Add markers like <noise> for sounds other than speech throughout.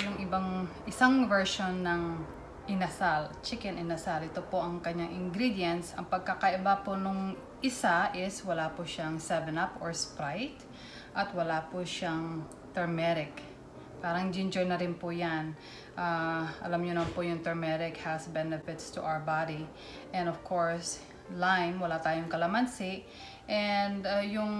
yung ibang isang version ng inasal, chicken inasal. Ito po ang kanyang ingredients. Ang pagkakaiba po nung isa is wala po siyang 7-Up or Sprite at wala po siyang turmeric. Parang ginger na rin po yan. Ah, alam nyo naman po yung turmeric has benefits to our body. And of course, lime, wala tayong kalamansi. And uh, yung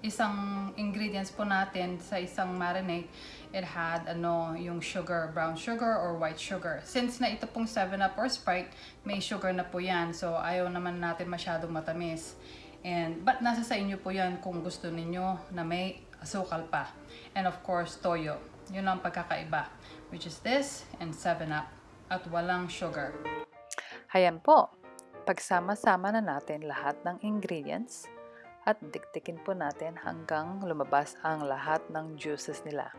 isang ingredients po natin sa isang marinade, it had ano, yung sugar, brown sugar or white sugar. Since na ito pong 7-Up or Sprite, may sugar na po yan. So ayaw naman natin masyadong matamis. And, but nasa sa inyo po yan kung gusto ninyo na may asukal pa. And of course, toyo. Yun ang pagkakaiba. Which is this and 7-Up. At walang sugar. Hayan po, pagsama-sama na natin lahat ng ingredients at dikdikin po natin hanggang lumabas ang lahat ng juices nila.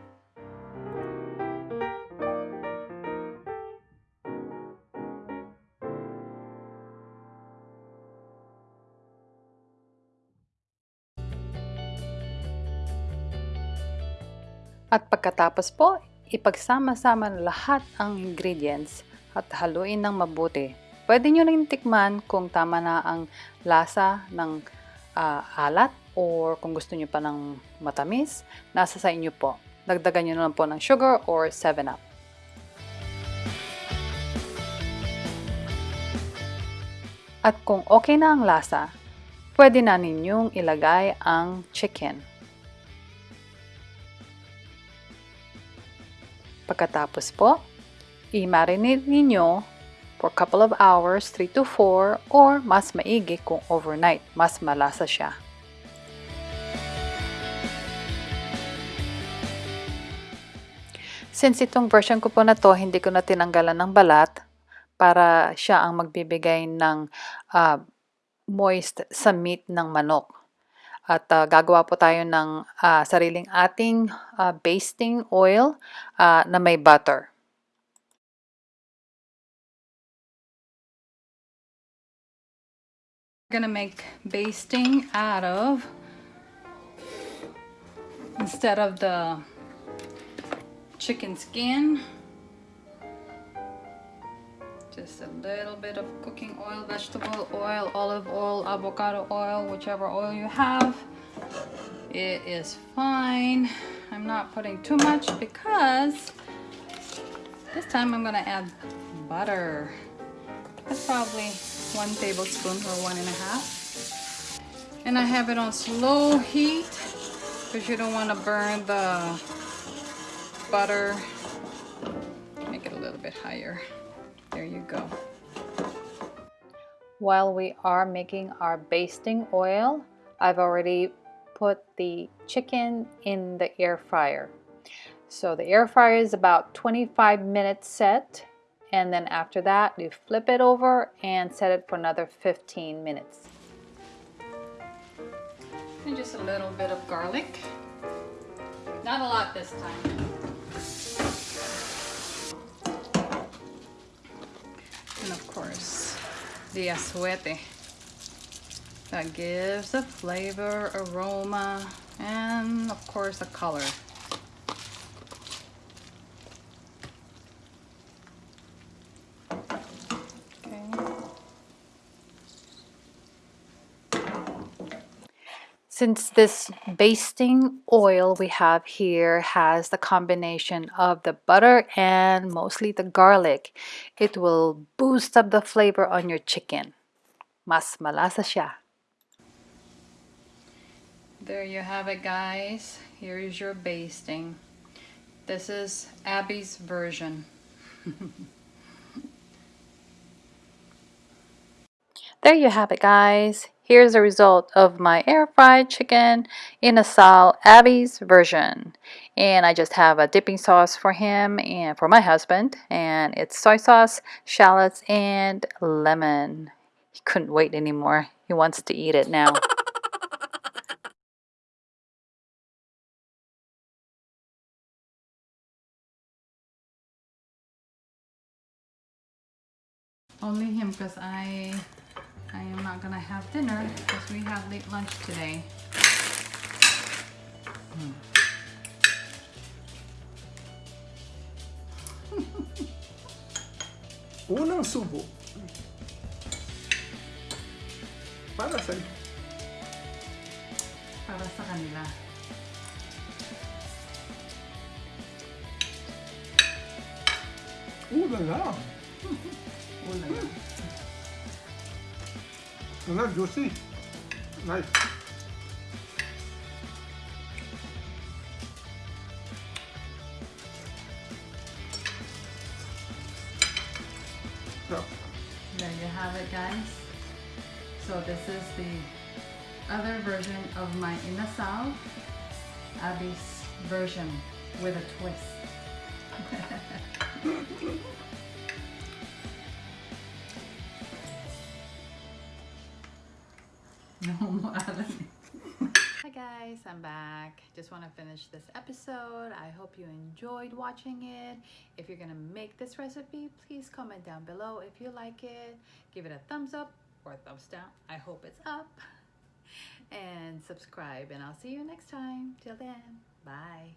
At pagkatapos po, ipagsama-sama lahat ang ingredients at haluin ng mabuti. Pwede nyo rin tikman kung tama na ang lasa ng ah, alat or kung gusto nyo pa ng matamis, nasa sa inyo po. Dagdagan nyo na lang po ng sugar or 7-Up. At kung okay na ang lasa, pwede na ninyong ilagay ang chicken. Pagkatapos po, i-marinate ninyo for a couple of hours, 3 to 4, or mas maigi kung overnight, mas malasa siya. Since itong version ko po na to, hindi ko na tinanggalan ng balat para siya ang magbibigay ng ah, moist sa meat ng manok. At ah, gagawa po tayo ng ah, sariling ating ah, basting oil ah, na may butter. Gonna make basting out of instead of the chicken skin just a little bit of cooking oil vegetable oil olive oil avocado oil whichever oil you have. It is fine. I'm not putting too much because this time I'm gonna add butter. That's probably one tablespoon or one and a half. And I have it on slow heat because you don't want to burn the butter. Make it a little bit higher. There you go. While we are making our basting oil, I've already put the chicken in the air fryer. So the air fryer is about 25 minutes set and then after that you flip it over and set it for another 15 minutes. And just a little bit of garlic. Not a lot this time. And of course, the asuete. That gives a flavor, aroma, and of course a color. Since this basting oil we have here has the combination of the butter and mostly the garlic, it will boost up the flavor on your chicken. Mas malasa siya. There you have it guys. Here is your basting. This is Abby's version. There you have it guys. Here's the result of my air fried chicken inasal Abby's version. And I just have a dipping sauce for him and for my husband. And it's soy sauce, shallots, and lemon. He couldn't wait anymore. He wants to eat it now. <laughs> Only him because I I am not gonna have dinner because we have late lunch today. Hmm. <laughs> Unang subo. Para sa Para sa kanila. Ooh la la. Una <laughs> Ano, juicy. Nice. There you have it, guys. So this is the other version of my inasal, Abby's version with a twist. <laughs> Hi guys, I'm back. Just want to finish this episode. I hope you enjoyed watching it. If you're gonna make this recipe, please comment down below if you like it. Give it a thumbs up or a thumbs down. I hope it's up. And subscribe, and I'll see you next time. Till then, bye.